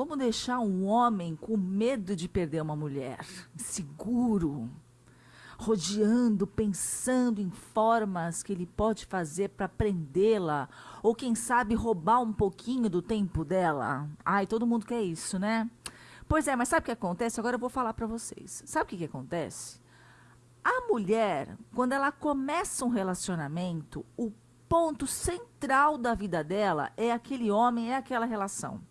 como deixar um homem com medo de perder uma mulher, seguro, rodeando, pensando em formas que ele pode fazer para prendê-la, ou quem sabe roubar um pouquinho do tempo dela. Ai, todo mundo quer isso, né? Pois é, mas sabe o que acontece? Agora eu vou falar para vocês. Sabe o que, que acontece? A mulher, quando ela começa um relacionamento, o ponto central da vida dela é aquele homem, é aquela relação.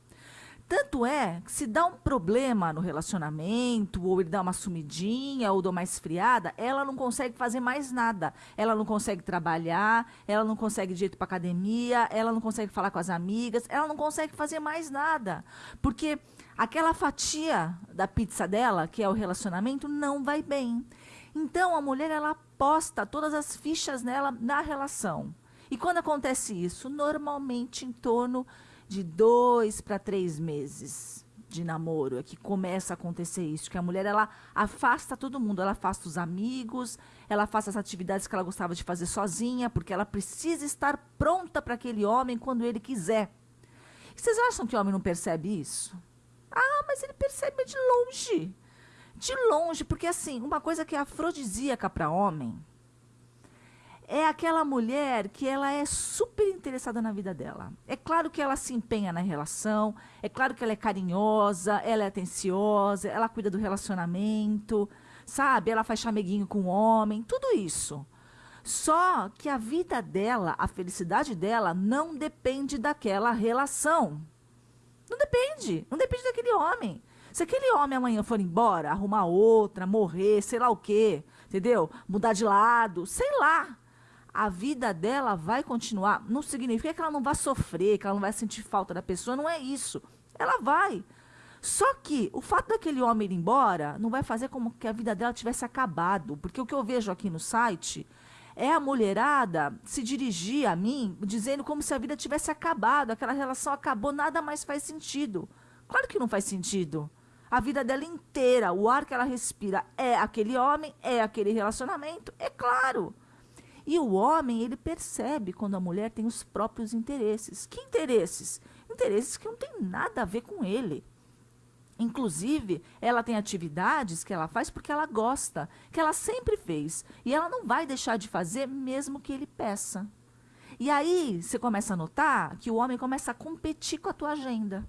Tanto é que se dá um problema no relacionamento, ou ele dá uma sumidinha, ou dá uma esfriada, ela não consegue fazer mais nada. Ela não consegue trabalhar, ela não consegue jeito para academia, ela não consegue falar com as amigas, ela não consegue fazer mais nada. Porque aquela fatia da pizza dela, que é o relacionamento, não vai bem. Então a mulher ela aposta todas as fichas nela na relação. E quando acontece isso? Normalmente em torno de dois para três meses de namoro é que começa a acontecer isso, que a mulher ela afasta todo mundo, ela afasta os amigos, ela afasta as atividades que ela gostava de fazer sozinha, porque ela precisa estar pronta para aquele homem quando ele quiser. E vocês acham que o homem não percebe isso? Ah, mas ele percebe de longe. De longe, porque assim, uma coisa que é afrodisíaca para homem é aquela mulher que ela é super interessada na vida dela. É claro que ela se empenha na relação, é claro que ela é carinhosa, ela é atenciosa, ela cuida do relacionamento, sabe? Ela faz chameguinho com o homem, tudo isso. Só que a vida dela, a felicidade dela, não depende daquela relação. Não depende, não depende daquele homem. Se aquele homem amanhã for embora, arrumar outra, morrer, sei lá o quê, entendeu? Mudar de lado, sei lá a vida dela vai continuar. Não significa que ela não vai sofrer, que ela não vai sentir falta da pessoa, não é isso. Ela vai. Só que o fato daquele homem ir embora não vai fazer como que a vida dela tivesse acabado. Porque o que eu vejo aqui no site é a mulherada se dirigir a mim dizendo como se a vida tivesse acabado, aquela relação acabou, nada mais faz sentido. Claro que não faz sentido. A vida dela inteira, o ar que ela respira é aquele homem, é aquele relacionamento, é claro. E o homem, ele percebe quando a mulher tem os próprios interesses. Que interesses? Interesses que não tem nada a ver com ele. Inclusive, ela tem atividades que ela faz porque ela gosta, que ela sempre fez. E ela não vai deixar de fazer mesmo que ele peça. E aí, você começa a notar que o homem começa a competir com a tua agenda.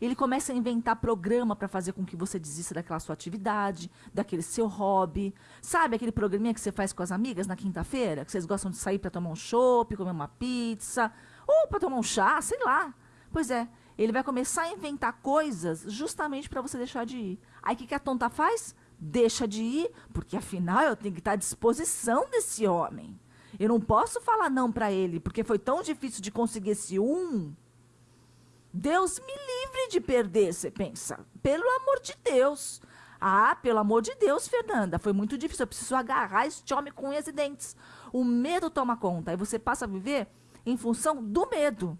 Ele começa a inventar programa para fazer com que você desista daquela sua atividade, daquele seu hobby. Sabe aquele programinha que você faz com as amigas na quinta-feira? Que vocês gostam de sair para tomar um chopp, comer uma pizza, ou para tomar um chá, sei lá. Pois é, ele vai começar a inventar coisas justamente para você deixar de ir. Aí o que, que a tonta faz? Deixa de ir, porque afinal eu tenho que estar à disposição desse homem. Eu não posso falar não para ele, porque foi tão difícil de conseguir esse um. Deus me livre de perder, você pensa. Pelo amor de Deus. Ah, pelo amor de Deus, Fernanda, foi muito difícil. Eu preciso agarrar este homem com unhas e dentes. O medo toma conta. Aí você passa a viver em função do medo.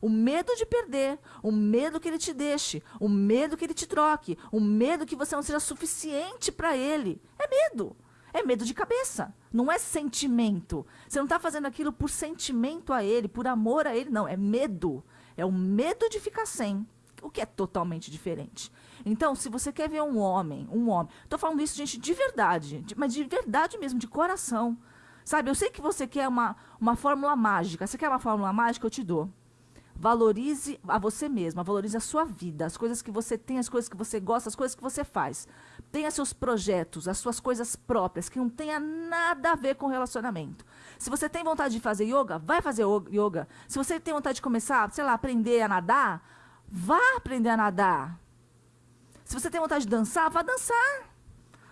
O medo de perder, o medo que ele te deixe, o medo que ele te troque, o medo que você não seja suficiente para ele. É medo. É medo de cabeça. Não é sentimento. Você não está fazendo aquilo por sentimento a ele, por amor a ele. Não, é medo. É o medo de ficar sem, o que é totalmente diferente. Então, se você quer ver um homem, um homem, tô falando isso, gente, de verdade, de, mas de verdade mesmo, de coração. Sabe, eu sei que você quer uma, uma fórmula mágica. Você quer uma fórmula mágica? Eu te dou. Valorize a você mesma, valorize a sua vida, as coisas que você tem, as coisas que você gosta, as coisas que você faz. Tenha seus projetos, as suas coisas próprias, que não tenha nada a ver com relacionamento. Se você tem vontade de fazer yoga, vai fazer yoga. Se você tem vontade de começar, sei lá, aprender a nadar, vá aprender a nadar. Se você tem vontade de dançar, vá dançar.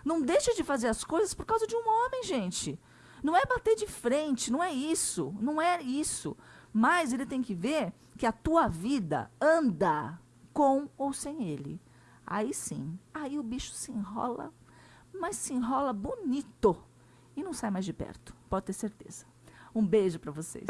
Não deixe de fazer as coisas por causa de um homem, gente. Não é bater de frente, não é isso, não é isso. Mas ele tem que ver que a tua vida anda com ou sem ele. Aí sim, aí o bicho se enrola, mas se enrola bonito e não sai mais de perto, pode ter certeza. Um beijo para vocês.